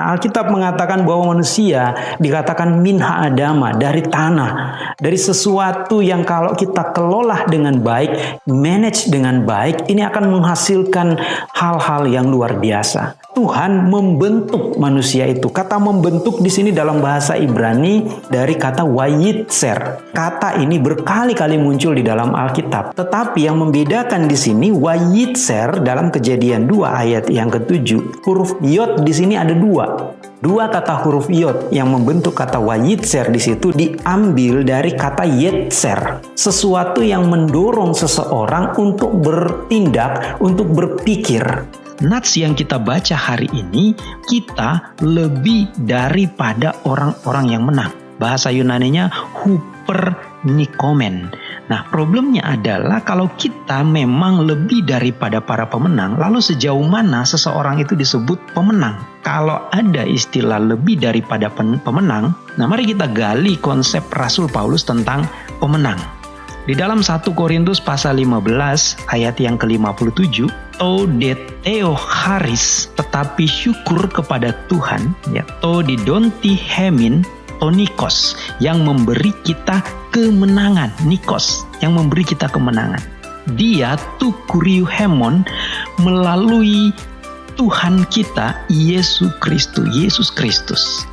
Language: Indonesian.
Nah, Alkitab mengatakan bahwa manusia dikatakan minha adama dari tanah, dari sesuatu yang kalau kita kelola dengan baik, manage dengan baik, ini akan menghasilkan hal-hal yang luar biasa. Tuhan membentuk manusia itu. Kata membentuk di sini dalam bahasa Ibrani dari kata wayitser. Kata ini berkali-kali muncul di dalam Alkitab. Tetapi yang membedakan di sini wayitser dalam kejadian 2 ayat yang ketujuh. Huruf yod di sini ada dua. Dua kata huruf yod yang membentuk kata wayitser di situ diambil dari kata yetser. Sesuatu yang mendorong seseorang untuk bertindak, untuk berpikir nats yang kita baca hari ini, kita lebih daripada orang-orang yang menang. Bahasa Yunaninya huper nikomen. Nah, problemnya adalah kalau kita memang lebih daripada para pemenang, lalu sejauh mana seseorang itu disebut pemenang? Kalau ada istilah lebih daripada pemenang, nah mari kita gali konsep Rasul Paulus tentang pemenang. Di dalam 1 Korintus pasal 15 ayat yang ke-57, to deteo haris tetapi syukur kepada Tuhan ya to didonti hemin to nikos yang memberi kita kemenangan. Nikos yang memberi kita kemenangan. Dia tu kuriu hemon melalui Tuhan kita Yesus Kristus Yesus Kristus